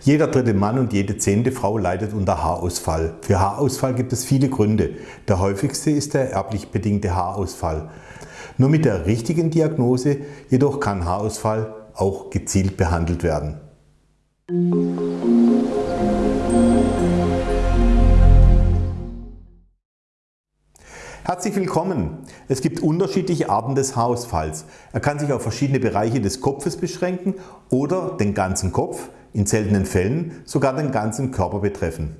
Jeder dritte Mann und jede zehnte Frau leidet unter Haarausfall. Für Haarausfall gibt es viele Gründe. Der häufigste ist der erblich bedingte Haarausfall. Nur mit der richtigen Diagnose jedoch kann Haarausfall auch gezielt behandelt werden. Herzlich willkommen! Es gibt unterschiedliche Arten des Haarausfalls. Er kann sich auf verschiedene Bereiche des Kopfes beschränken oder den ganzen Kopf, in seltenen Fällen sogar den ganzen Körper betreffen.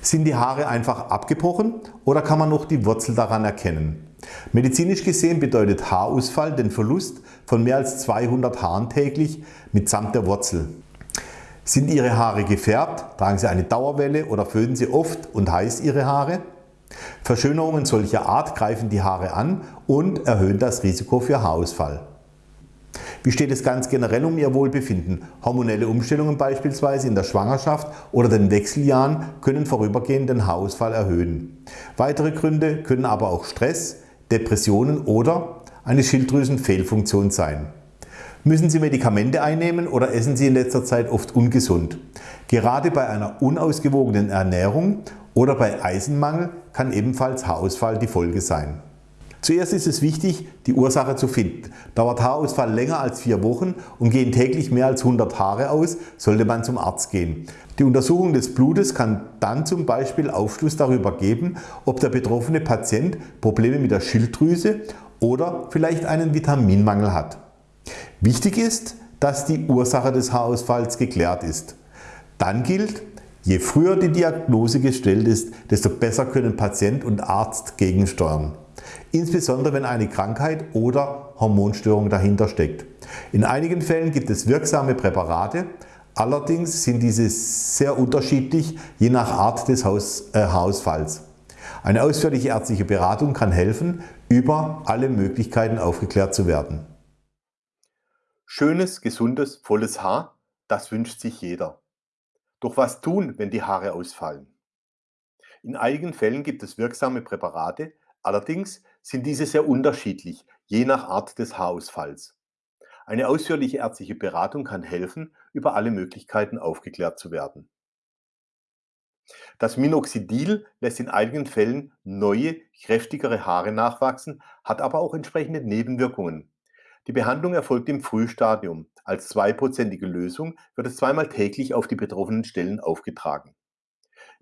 Sind die Haare einfach abgebrochen oder kann man noch die Wurzel daran erkennen? Medizinisch gesehen bedeutet Haarausfall den Verlust von mehr als 200 Haaren täglich mitsamt der Wurzel. Sind Ihre Haare gefärbt, tragen Sie eine Dauerwelle oder föhnen Sie oft und heiß Ihre Haare? Verschönerungen solcher Art greifen die Haare an und erhöhen das Risiko für Haarausfall. Wie steht es ganz generell um Ihr Wohlbefinden? Hormonelle Umstellungen beispielsweise in der Schwangerschaft oder den Wechseljahren können vorübergehend den Haarausfall erhöhen. Weitere Gründe können aber auch Stress, Depressionen oder eine Schilddrüsenfehlfunktion sein. Müssen Sie Medikamente einnehmen oder essen Sie in letzter Zeit oft ungesund? Gerade bei einer unausgewogenen Ernährung oder bei Eisenmangel kann ebenfalls Haarausfall die Folge sein. Zuerst ist es wichtig, die Ursache zu finden. Dauert Haarausfall länger als vier Wochen und gehen täglich mehr als 100 Haare aus, sollte man zum Arzt gehen. Die Untersuchung des Blutes kann dann zum Beispiel Aufschluss darüber geben, ob der betroffene Patient Probleme mit der Schilddrüse oder vielleicht einen Vitaminmangel hat. Wichtig ist, dass die Ursache des Haarausfalls geklärt ist. Dann gilt, Je früher die Diagnose gestellt ist, desto besser können Patient und Arzt gegensteuern. Insbesondere wenn eine Krankheit oder Hormonstörung dahinter steckt. In einigen Fällen gibt es wirksame Präparate, allerdings sind diese sehr unterschiedlich je nach Art des Haus, äh, Haarausfalls. Eine ausführliche ärztliche Beratung kann helfen, über alle Möglichkeiten aufgeklärt zu werden. Schönes, gesundes, volles Haar, das wünscht sich jeder. Doch was tun, wenn die Haare ausfallen? In einigen Fällen gibt es wirksame Präparate, allerdings sind diese sehr unterschiedlich, je nach Art des Haarausfalls. Eine ausführliche ärztliche Beratung kann helfen, über alle Möglichkeiten aufgeklärt zu werden. Das Minoxidil lässt in einigen Fällen neue, kräftigere Haare nachwachsen, hat aber auch entsprechende Nebenwirkungen. Die Behandlung erfolgt im Frühstadium. Als zweiprozentige Lösung wird es zweimal täglich auf die betroffenen Stellen aufgetragen.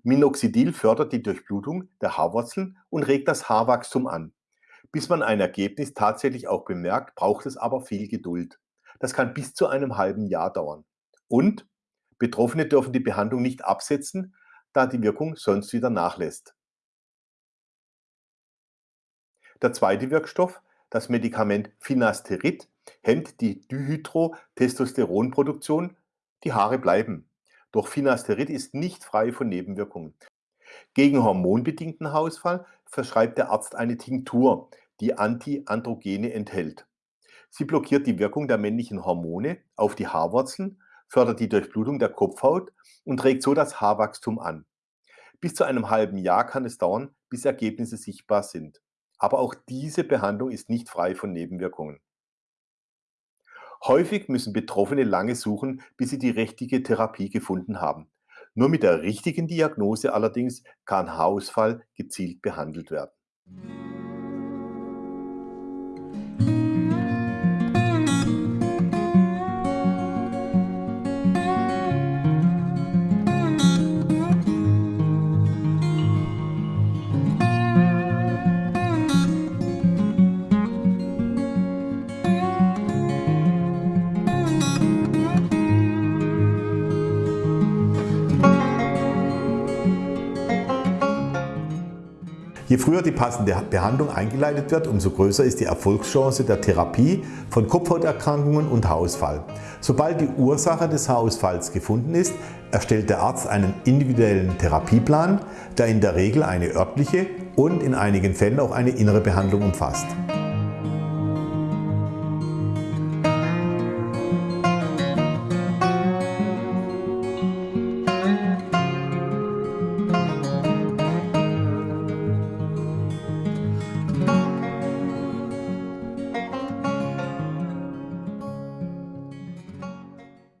Minoxidil fördert die Durchblutung der Haarwurzeln und regt das Haarwachstum an. Bis man ein Ergebnis tatsächlich auch bemerkt, braucht es aber viel Geduld. Das kann bis zu einem halben Jahr dauern. Und Betroffene dürfen die Behandlung nicht absetzen, da die Wirkung sonst wieder nachlässt. Der zweite Wirkstoff das Medikament Finasterid hemmt die Dihydrotestosteronproduktion, die Haare bleiben. Doch Finasterid ist nicht frei von Nebenwirkungen. Gegen hormonbedingten Haarausfall verschreibt der Arzt eine Tinktur, die Antiandrogene enthält. Sie blockiert die Wirkung der männlichen Hormone auf die Haarwurzeln, fördert die Durchblutung der Kopfhaut und regt so das Haarwachstum an. Bis zu einem halben Jahr kann es dauern, bis Ergebnisse sichtbar sind. Aber auch diese Behandlung ist nicht frei von Nebenwirkungen. Häufig müssen Betroffene lange suchen, bis sie die richtige Therapie gefunden haben. Nur mit der richtigen Diagnose allerdings kann Haarausfall gezielt behandelt werden. Je früher die passende Behandlung eingeleitet wird, umso größer ist die Erfolgschance der Therapie von Kopfhauterkrankungen und Haarausfall. Sobald die Ursache des Haarausfalls gefunden ist, erstellt der Arzt einen individuellen Therapieplan, der in der Regel eine örtliche und in einigen Fällen auch eine innere Behandlung umfasst.